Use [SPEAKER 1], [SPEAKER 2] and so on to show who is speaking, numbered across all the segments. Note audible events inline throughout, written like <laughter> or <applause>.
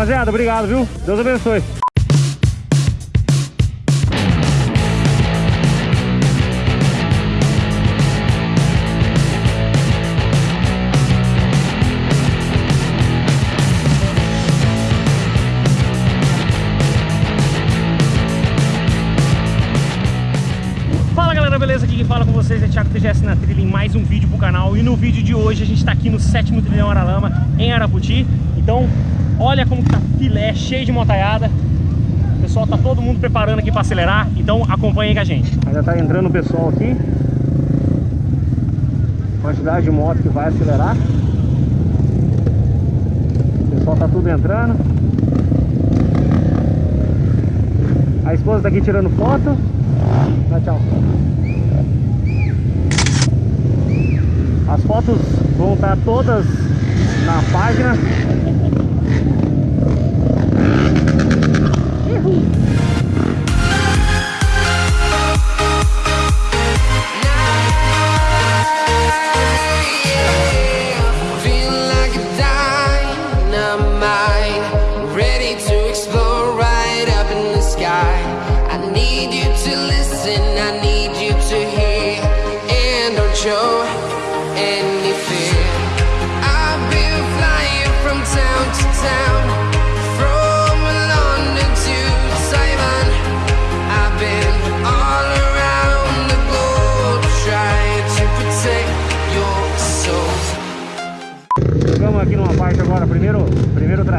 [SPEAKER 1] Rapaziada, obrigado, viu? Deus abençoe. Beleza? Aqui quem fala com vocês é Thiago TGS na trilha em mais um vídeo pro canal. E no vídeo de hoje a gente tá aqui no sétimo trilhão Aralama, em Araputi. Então, olha como que tá filé, cheio de motaiada O pessoal tá todo mundo preparando aqui pra acelerar. Então acompanhem com a gente. Já tá entrando o pessoal aqui. Quantidade de moto que vai acelerar. O pessoal tá tudo entrando. A esposa tá aqui tirando foto. Dá tchau. As fotos vão estar todas na página.
[SPEAKER 2] Feel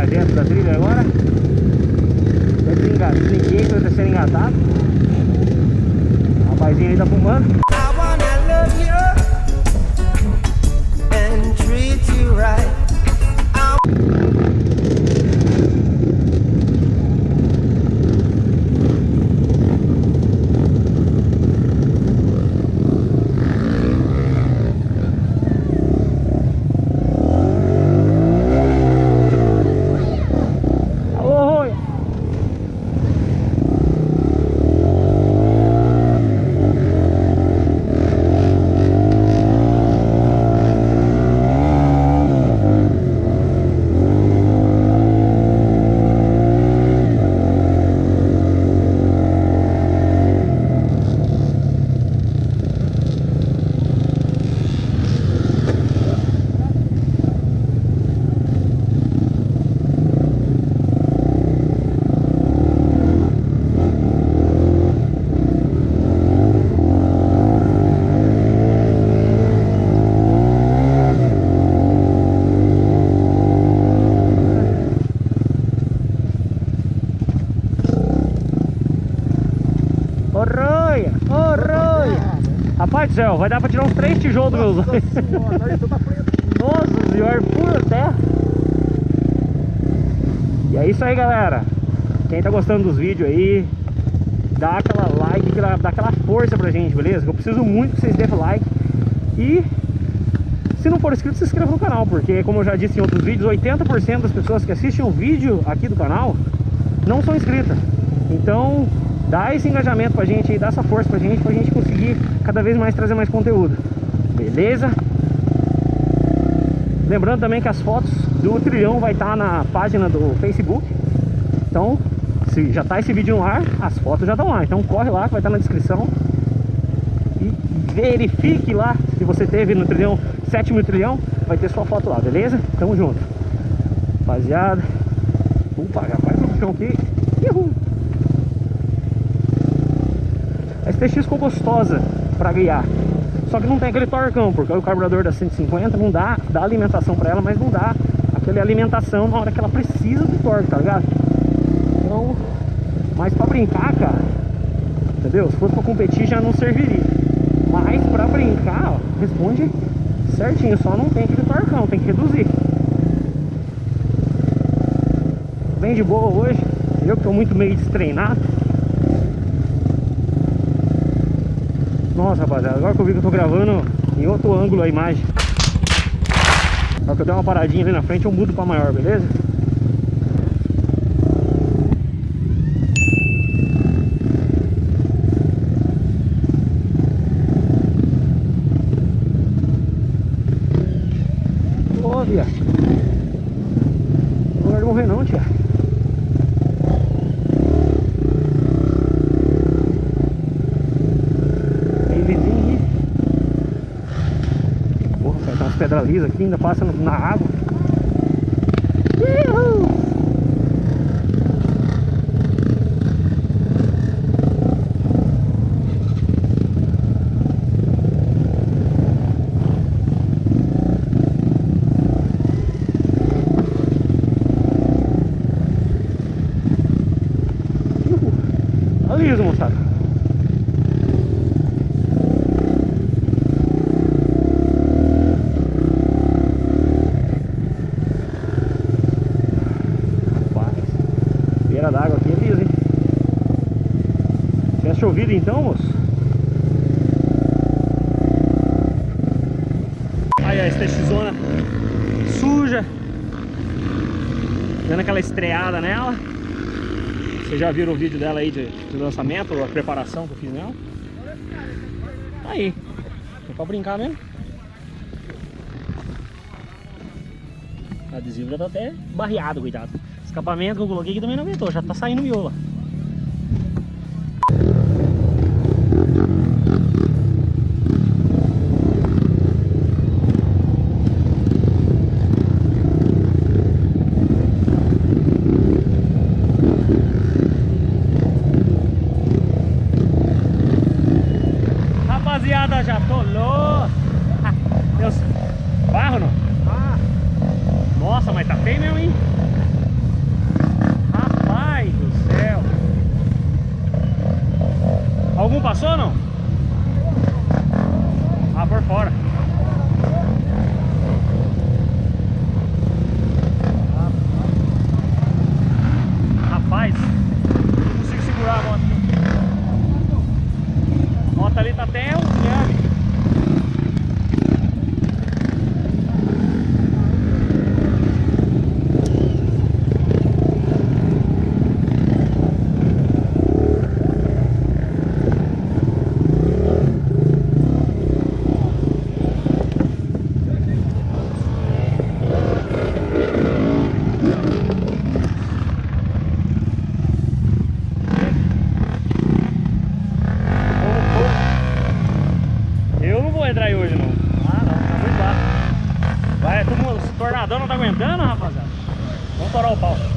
[SPEAKER 1] trajeto da trilha agora. Tá desengatado, ninguém vai sendo engatado. O rapazinho aí tá fumando. Céu, vai dar pra tirar uns três tijolos dos meus olhos. Nossa senhora, pura terra. E é isso aí, galera. Quem tá gostando dos vídeos aí, dá aquela like, dá aquela força pra gente, beleza? Eu preciso muito que vocês dêem like. E se não for inscrito, se inscreva no canal, porque como eu já disse em outros vídeos, 80% das pessoas que assistem o vídeo aqui do canal não são inscritas. Então, dá esse engajamento pra gente aí, dá essa força pra gente, pra gente conseguir cada vez mais trazer mais conteúdo. Beleza? Lembrando também que as fotos do trilhão vai estar na página do Facebook. Então, se já tá esse vídeo no ar, as fotos já estão lá. Então corre lá que vai estar na descrição. E verifique lá se você teve no trilhão, sétimo trilhão, vai ter sua foto lá, beleza? Tamo junto. Rapaziada. Opa, rapaz, no chão aqui. Uhul. A STX ficou gostosa pra guiar. Só que não tem aquele torcão, porque o carburador da 150 não dá, dá alimentação pra ela, mas não dá aquela alimentação na hora que ela precisa do torque, tá ligado? Então, mas pra brincar, cara, entendeu? Se fosse pra competir já não serviria. Mas pra brincar, ó, responde certinho, só não tem aquele torcão, tem que reduzir. Bem de boa hoje. Eu que tô muito meio destreinado. Nossa, rapaziada, agora que eu vi que eu tô gravando em outro ângulo a imagem. Só que eu der uma paradinha ali na frente, eu mudo pra maior, beleza? Ô, viado. Não vai morrer não, tia. Tem vizinho aí. Pedras lisas aqui, ainda passa na água. Uhul. Uhul. Tá liso, moçada. Rapaz, beira d'água aqui é liso, hein? Tinha chovido então, moço? Aí, ó, essa zona suja. Dando aquela estreada nela. Vocês já viram o vídeo dela aí de, de lançamento, a preparação que eu fiz nela? Tá aí. É pra brincar mesmo. O adesivo já tá até barreado, cuidado. Escapamento que eu coloquei aqui também não aguentou, já tá saindo miola. Rapaziada, já atolou. Deus. Barro não? Nossa, mas tá feio mesmo, hein? Rapaz do céu. Algum passou ou não? Ah, por fora. Rapaz, não consigo segurar a moto. A moto ali tá até um nhame. Eu não vou entrar aí hoje não. Ah não, tá muito baixo. Vai, todo mundo, esse tornadão não tá aguentando, rapaziada. Vamos torar o pau.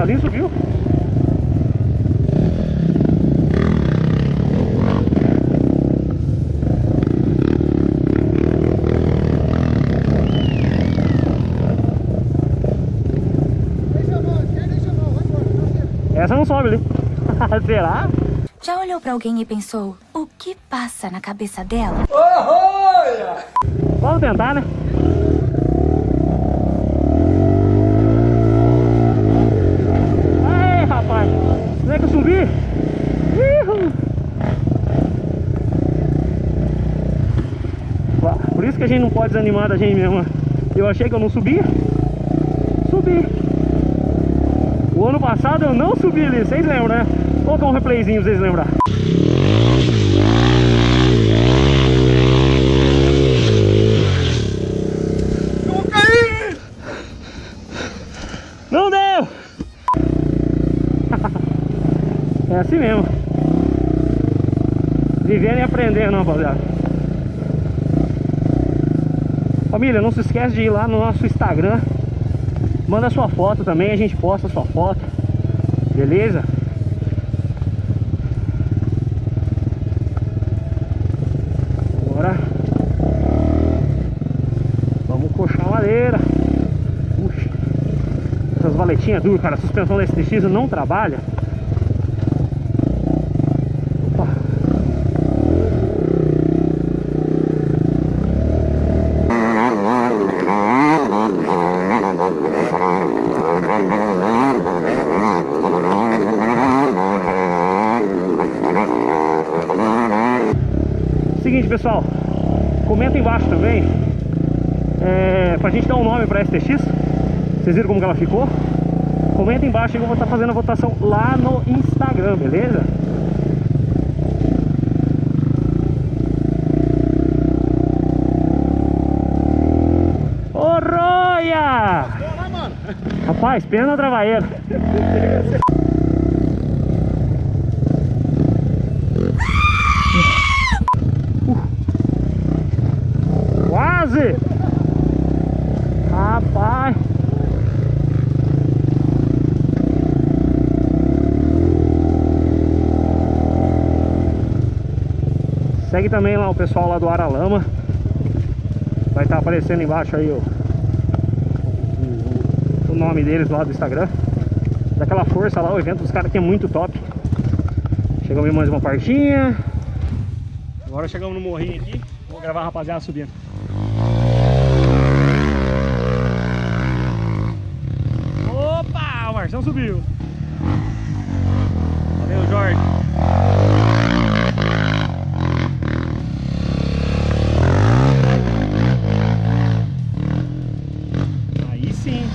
[SPEAKER 1] ali subiu. Essa não sobe ali. <laughs> Será?
[SPEAKER 3] Já olhou pra alguém e pensou, o que passa na cabeça dela? Oh, olha!
[SPEAKER 1] Vamos tentar, né? Que a gente não pode desanimar da gente mesmo. Eu achei que eu não subia. Subi. O ano passado eu não subi ali, vocês lembram, né? Vou colocar um replayzinho pra vocês lembrarem. Não deu! <laughs> é assim mesmo. Vivendo e aprendendo, rapaziada. Família, não se esquece de ir lá no nosso Instagram. Manda sua foto também, a gente posta sua foto. Beleza? Agora vamos coxar a madeira. Puxa. Essas valetinhas duras, cara. A suspensão da STX não trabalha. Opa. Seguinte, pessoal. Comenta embaixo também. É, pra gente dar um nome pra STX. Vocês viram como que ela ficou? Comenta embaixo que eu vou estar fazendo a votação lá no Instagram, beleza? Ô Roia! Rapaz, pena travaeira. <laughs> Quase! Rapaz! Também lá o pessoal lá do Aralama. Vai estar aparecendo embaixo aí o, o, o nome deles lá do Instagram. Daquela força lá, o evento dos caras que é muito top. Chegamos em mais uma partinha. Agora chegamos no morrinho aqui. Vou gravar a rapaziada subindo. Opa, o Marção subiu. Valeu, Jorge. Aí sim.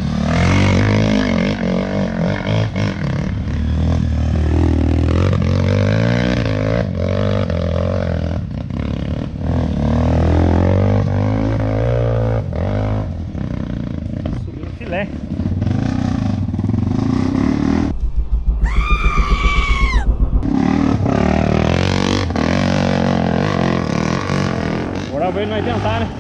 [SPEAKER 1] Subiu o filé. Nós tentar, né?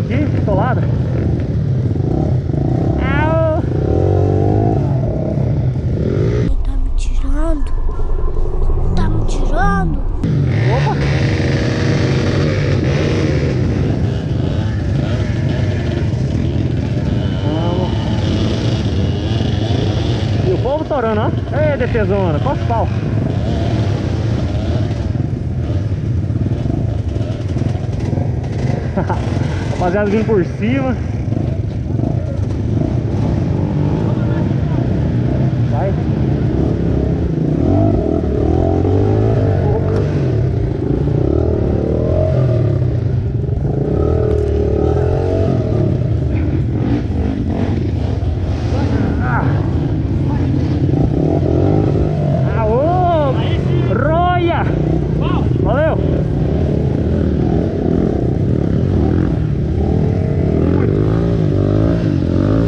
[SPEAKER 4] Aqui,
[SPEAKER 1] solada. Au.
[SPEAKER 5] Ele tá me tirando? Tá me tirando?
[SPEAKER 1] Opa! Vamos. E o povo torando, ó. Ei, defesona, o pau. Rapaziada vindo por cima. Vai. Aô! Roia! Valeu!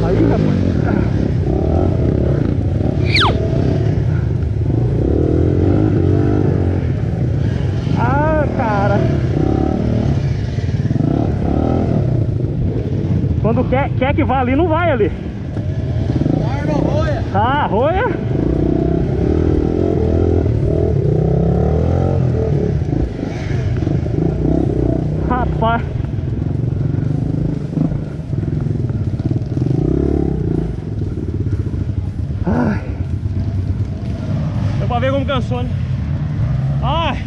[SPEAKER 1] Aí, rapaz. Ah, cara. Quando quer que vá ali, não vai ali.
[SPEAKER 4] Guarda roia.
[SPEAKER 1] Ah, roia? Rapaz. Ai. Deu pra ver como cansou, né? Ai.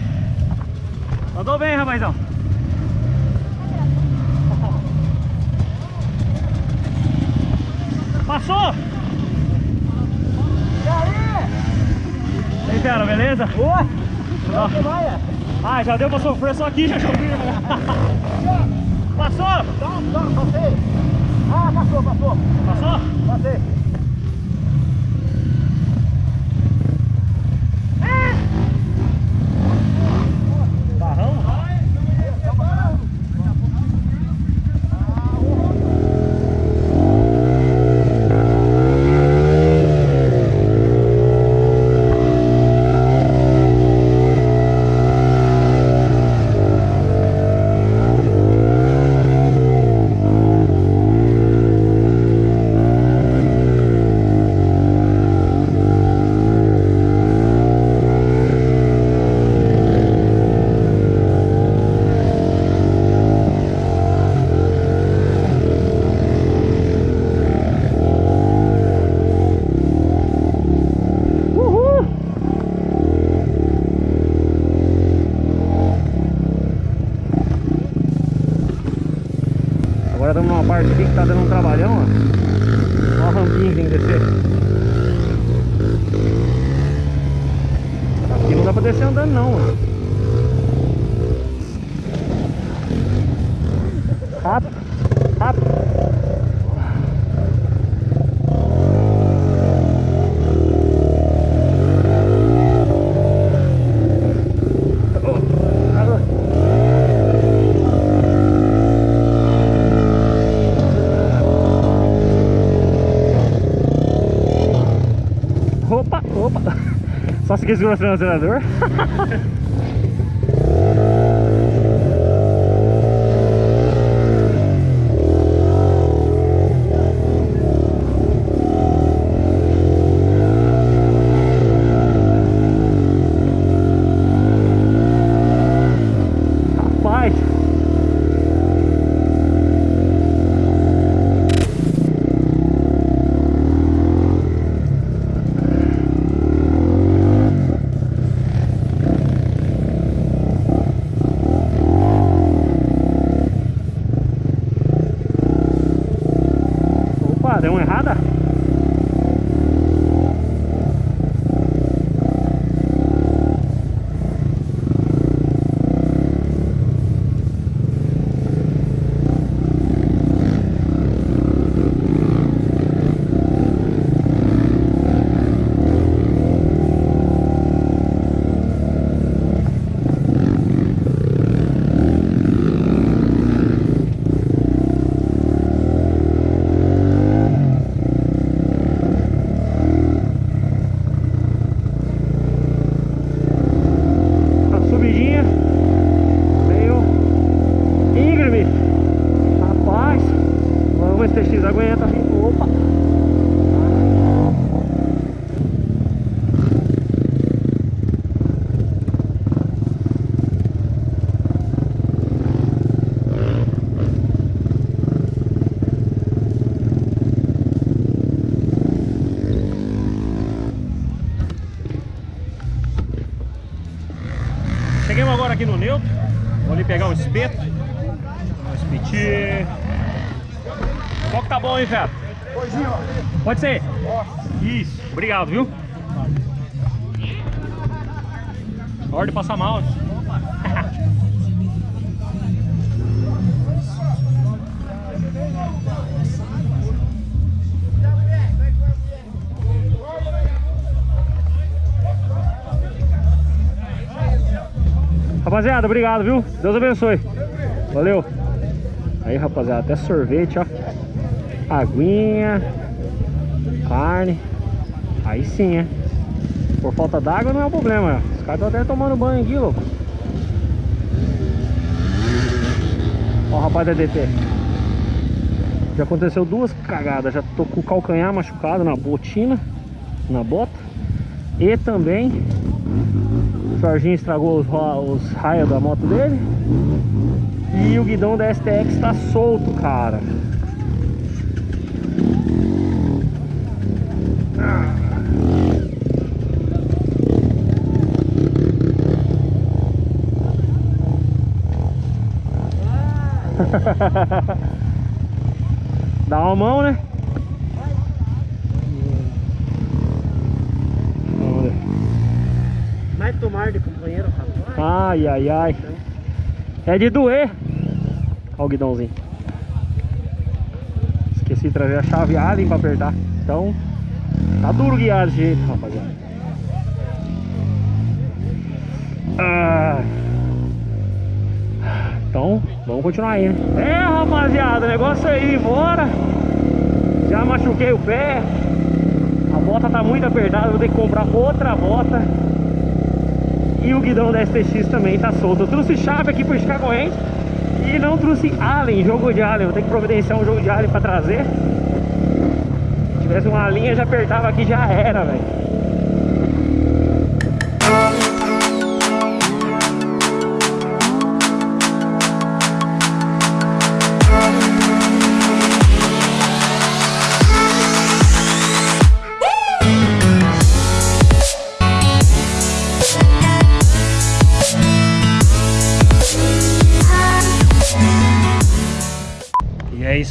[SPEAKER 1] Mandou bem, rapazão. Passou? E aí, fera, beleza? Oi! Ah, já deu pra sofrer só aqui, já chovi. <laughs> Passou?
[SPEAKER 4] Tá, tá, passei. Ah, passou, passou.
[SPEAKER 1] Passou?
[SPEAKER 4] Passei.
[SPEAKER 1] Barrão? Uhul! Agora estamos numa parte aqui que tá dando um trabalhão, ó. Ó a rampinha que tem que descer. Aqui não dá pra descer andando não, ó. Rápido, rápido. Opa, opa. Só se segura o X aguenta a Opa! Rapaziada, obrigado, viu? Deus abençoe. Valeu. Aí, rapaziada, até sorvete, ó. Aguinha. Carne. Aí sim, é. Por falta d'água não é um problema. Os caras estão até tomando banho aqui, louco. Ó o rapaz da DT. Já aconteceu duas cagadas. Já tô com o calcanhar machucado na botina. Na bota. E também Jorginho estragou os, os raios da moto dele. E o guidão da STX tá solto, cara. <laughs> Dá uma mão, né? Vamos ver.
[SPEAKER 4] Vai tomar de companheiro, rapaz.
[SPEAKER 1] Ai, ai, ai. É de doer. Olha o guidãozinho. Esqueci de trazer a chave Allen pra apertar. Então, tá duro guiar desse jeito, rapaziada. Ah. Então, vamos continuar aí, né? É, rapaziada, negócio é ir embora. Já machuquei o pé. A bota tá muito apertada, vou ter que comprar outra bota. E o guidão da STX também tá solto. Eu trouxe chave aqui para esticar corrente e não trouxe Allen, jogo de Allen. Vou ter que providenciar um jogo de Allen para trazer. Se tivesse uma linha, já apertava aqui, já era, velho.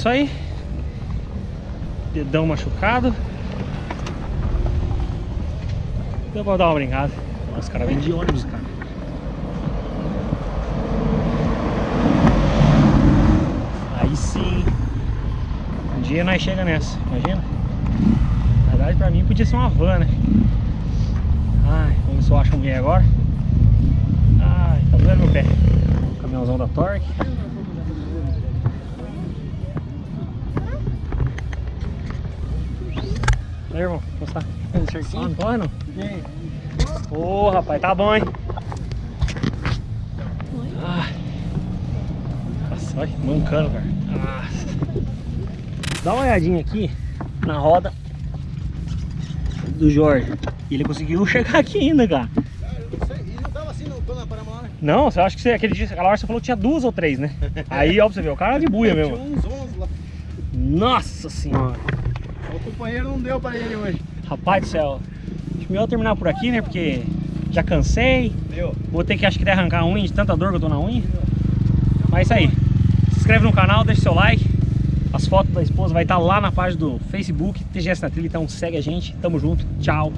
[SPEAKER 1] Isso aí. Dedão machucado. Deu pra dar uma brincada. Nossa, cara vem de ônibus, cara. Aí sim. Um dia nós chega nessa, imagina? Na verdade pra mim podia ser uma van, né? Ai, vamos eu acho um agora. Ai, tá doendo meu pé. Caminhãozão da Torque. Aí, irmão? Tudo certinho? Ah, não? Ô, rapaz, tá bom, hein? Ai. Nossa, olha, mancando, cara. Dá uma olhadinha aqui na roda do Jorge. Ele conseguiu chegar aqui ainda, cara.
[SPEAKER 4] E não assim né?
[SPEAKER 1] Você acha que você, aquele dia, aquela hora você falou que tinha duas ou três, né? <laughs> Aí, ó, pra você ver, o cara é de buia
[SPEAKER 4] Tinha
[SPEAKER 1] mesmo.
[SPEAKER 4] uns 11 lá.
[SPEAKER 1] Nossa senhora.
[SPEAKER 4] O companheiro não deu pra ele hoje.
[SPEAKER 1] Rapaz do céu. Acho melhor terminar por aqui, né? Porque já cansei.
[SPEAKER 4] Deu.
[SPEAKER 1] Vou ter que, acho que, arrancar a unha de tanta dor que eu tô na unha. Mas é isso aí. Se inscreve no canal, deixa seu like. As fotos da esposa vai estar lá na página do Facebook, TGS na Trilha. Então segue a gente. Tamo junto. Tchau.